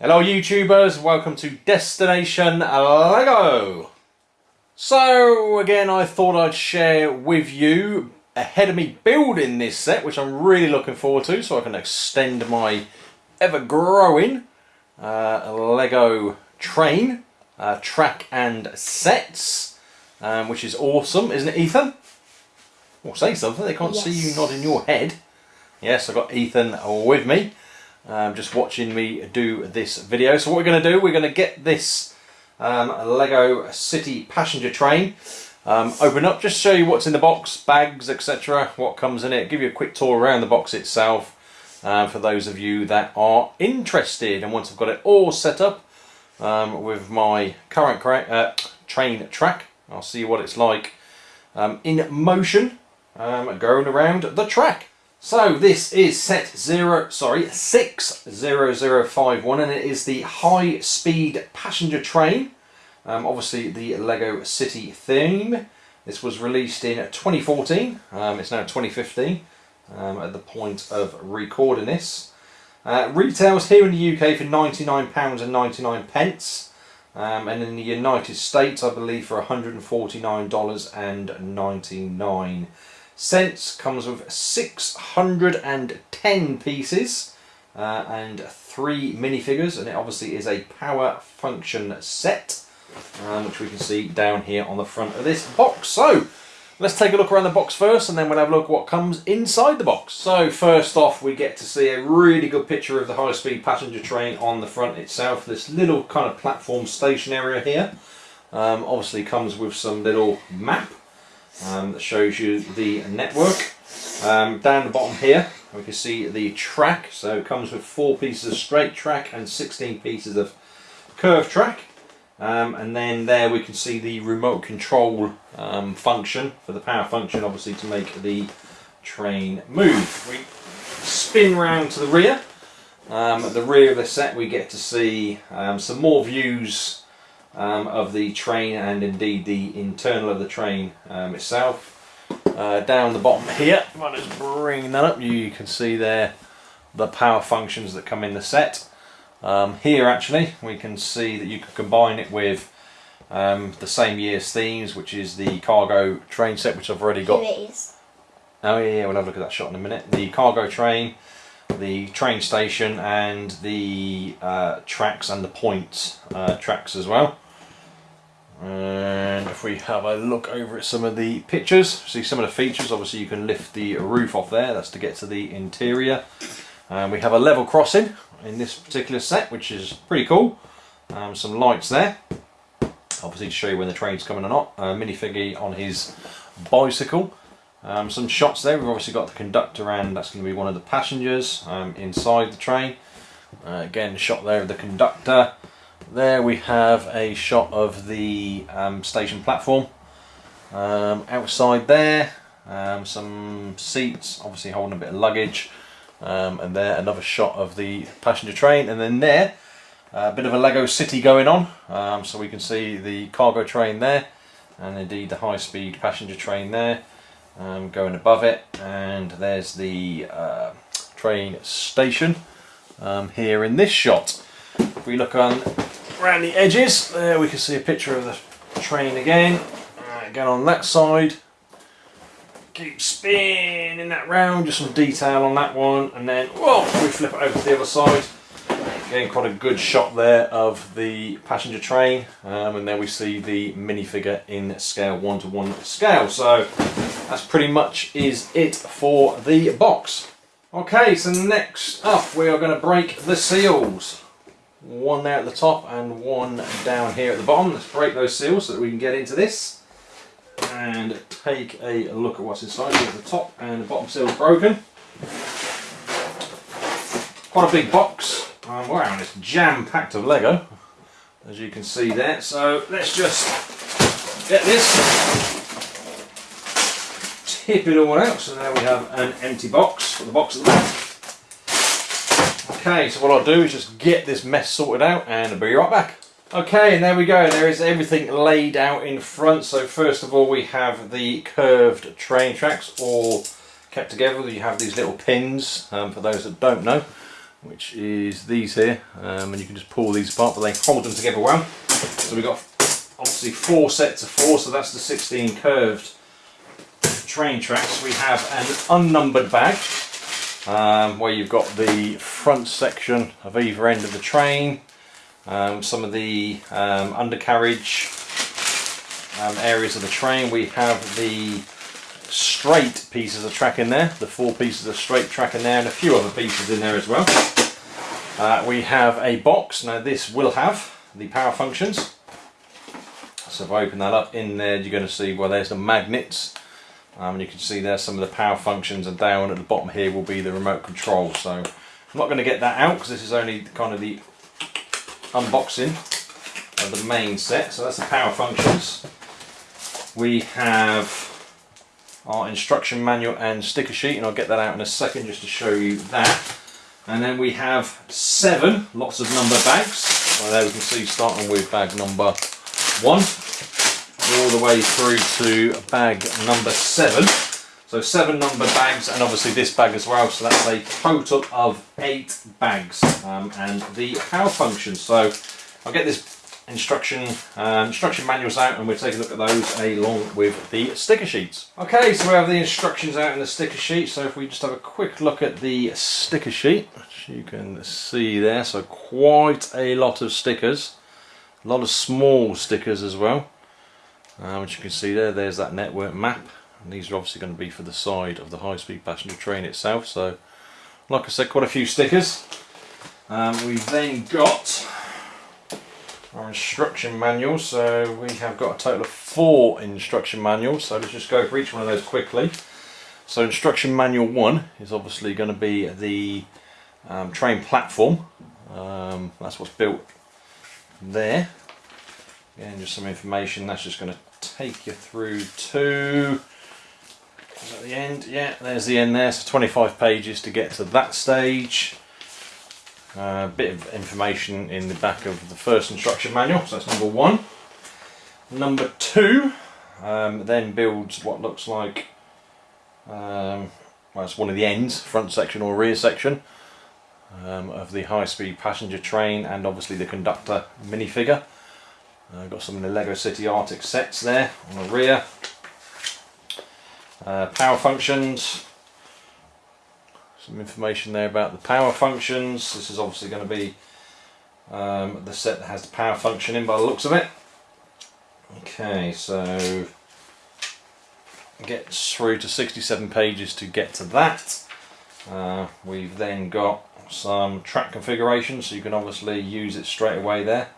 Hello YouTubers, welcome to Destination LEGO. So again I thought I'd share with you ahead of me building this set which I'm really looking forward to so I can extend my ever growing uh, Lego train, uh, track and sets um, which is awesome isn't it Ethan? Well say something, they can't yes. see you nodding your head. Yes I've got Ethan with me um, just watching me do this video. So what we're going to do, we're going to get this um, Lego City passenger train um, open up, just show you what's in the box, bags, etc., what comes in it, give you a quick tour around the box itself uh, for those of you that are interested. And once I've got it all set up um, with my current uh, train track, I'll see what it's like um, in motion going around the track. So this is set zero, sorry, 60051 and it is the high speed passenger train. Um, obviously the Lego City theme. This was released in 2014, um, it's now 2015 um, at the point of recording this. Uh, retails here in the UK for £99 and 99 pence. Um, and in the United States I believe for $149.99 cents comes with 610 pieces uh, and three minifigures and it obviously is a power function set um, which we can see down here on the front of this box. So let's take a look around the box first and then we'll have a look what comes inside the box. So first off we get to see a really good picture of the high-speed passenger train on the front itself. This little kind of platform station area here um, obviously comes with some little map um, that shows you the network. Um, down the bottom here we can see the track, so it comes with four pieces of straight track and 16 pieces of curved track. Um, and then there we can see the remote control um, function for the power function obviously to make the train move. We spin round to the rear. Um, at the rear of the set we get to see um, some more views um, of the train and indeed the internal of the train um, itself. Uh, down the bottom here, if I just bring that up, you can see there the power functions that come in the set. Um, here actually we can see that you can combine it with um, the same year's themes which is the cargo train set which I've already got. Here it is. Oh yeah, we'll have a look at that shot in a minute. The cargo train, the train station and the uh, tracks and the point uh, tracks as well. And if we have a look over at some of the pictures, see some of the features, obviously you can lift the roof off there, that's to get to the interior. And we have a level crossing in this particular set, which is pretty cool. Um, some lights there, obviously to show you when the train's coming or not. A minifigure on his bicycle. Um, some shots there, we've obviously got the conductor and that's going to be one of the passengers um, inside the train. Uh, again, shot there of the conductor. There we have a shot of the um, station platform. Um, outside there, um, some seats, obviously holding a bit of luggage. Um, and there, another shot of the passenger train. And then there, a bit of a Lego city going on. Um, so we can see the cargo train there. And indeed the high-speed passenger train there. Um, going above it. And there's the uh, train station here in this shot. If we look on around the edges. There we can see a picture of the train again. Again on that side. Keep spinning that round just some detail on that one and then whoa we flip it over to the other side. Again quite a good shot there of the passenger train um, and then we see the minifigure in scale one to one scale. So that's pretty much is it for the box. Okay so next up we are going to break the seals one there at the top and one down here at the bottom. Let's break those seals so that we can get into this and take a look at what's inside. So the top and the bottom seal broken. Quite a big box. Um, wow, and it's jam-packed of Lego, as you can see there. So let's just get this, tip it all out. So now we have an empty box for the box at the back. Okay, so what I'll do is just get this mess sorted out and I'll be right back. Okay, and there we go. There is everything laid out in front. So first of all, we have the curved train tracks all kept together. You have these little pins, um, for those that don't know. which is these here, um, and you can just pull these apart, but they hold them together well. So we've got obviously four sets of four, so that's the 16 curved train tracks. We have an unnumbered bag, um, where you've got the front section of either end of the train, um, some of the um, undercarriage um, areas of the train. We have the straight pieces of track in there, the four pieces of straight track in there, and a few other pieces in there as well. Uh, we have a box. Now this will have the power functions. So if I open that up in there, you're going to see well there's the magnets. Um, and you can see there some of the power functions and down at the bottom here will be the remote control. So I'm not going to get that out because this is only kind of the unboxing of the main set. So that's the power functions. We have our instruction manual and sticker sheet and I'll get that out in a second just to show you that. And then we have seven lots of number bags. Well, there we can see starting with bag number one all the way through to bag number seven. So seven number bags and obviously this bag as well. So that's a total of eight bags um, and the power function. So I'll get this instruction um, instruction manuals out and we'll take a look at those along with the sticker sheets. Okay, so we have the instructions out in the sticker sheet. So if we just have a quick look at the sticker sheet, which you can see there. So quite a lot of stickers. A lot of small stickers as well uh, which you can see there there's that network map. And these are obviously going to be for the side of the high-speed passenger train itself. So like I said quite a few stickers. Um, we've then got our instruction manual. So we have got a total of four instruction manuals. So let's just go for each one of those quickly. So instruction manual one is obviously going to be the um, train platform. Um, that's what's built there. Again, just some information. That's just going to take you through to the end. Yeah, there's the end there. So 25 pages to get to that stage. A uh, bit of information in the back of the first instruction manual. So that's number one. Number two um, then builds what looks like um, well, it's one of the ends, front section or rear section um, of the high-speed passenger train and obviously the conductor minifigure. Uh, got some of the Lego City Arctic sets there on the rear. Uh, power functions. Some information there about the power functions. This is obviously going to be um, the set that has the power function in by the looks of it. Okay, so gets through to 67 pages to get to that. Uh, we've then got some track configuration so you can obviously use it straight away there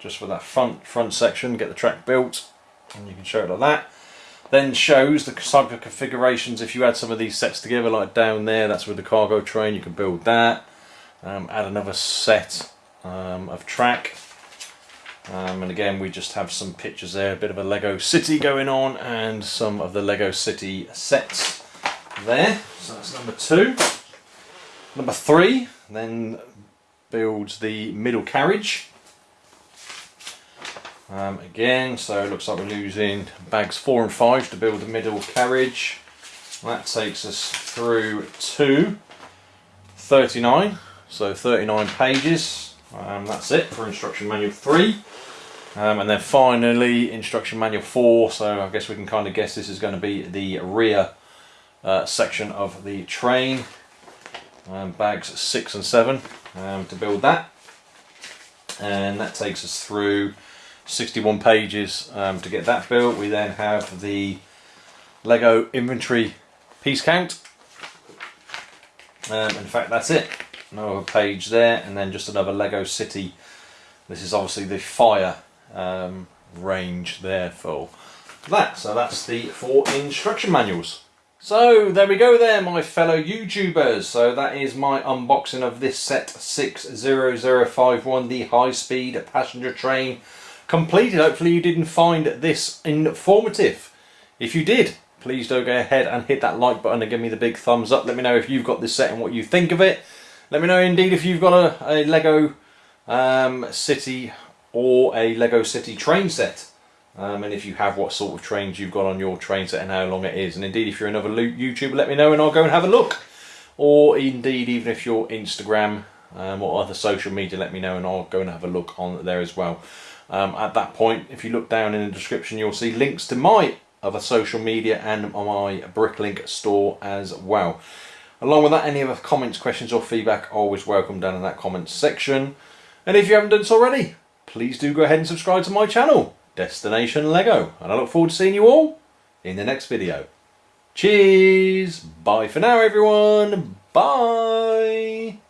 just for that front front section get the track built and you can show it like that. Then shows the type of configurations. If you add some of these sets together like down there that's with the cargo train you can build that. Um, add another set um, of track. Um, and again we just have some pictures there a bit of a Lego City going on and some of the Lego City sets there. So that's number two. Number three then builds the middle carriage um, again, so it looks like we're losing bags four and five to build the middle carriage. That takes us through to 39, so 39 pages. Um, that's it for instruction manual three. Um, and then finally instruction manual four, so I guess we can kind of guess this is going to be the rear uh, section of the train. Um, bags six and seven um, to build that. And that takes us through 61 pages um, to get that built. We then have the Lego inventory piece count. Um, in fact, that's it. Another page there, and then just another Lego City. This is obviously the fire um, range there for that. So that's the four instruction manuals. So there we go there my fellow YouTubers. So that is my unboxing of this set 60051, the high speed passenger train completed. Hopefully you didn't find this informative. If you did, please do go ahead and hit that like button and give me the big thumbs up. Let me know if you've got this set and what you think of it. Let me know indeed if you've got a, a Lego um, City or a Lego City train set. Um, and if you have what sort of trains you've got on your train set and how long it is. And indeed if you're another YouTuber let me know and I'll go and have a look. Or indeed even if you're Instagram um, or other social media, let me know and I'll go and have a look on there as well. Um, at that point, if you look down in the description, you'll see links to my other social media and my Bricklink store as well. Along with that, any other comments, questions or feedback, always welcome down in that comments section. And if you haven't done so already, please do go ahead and subscribe to my channel, Destination Lego. And I look forward to seeing you all in the next video. Cheers! Bye for now everyone! Bye!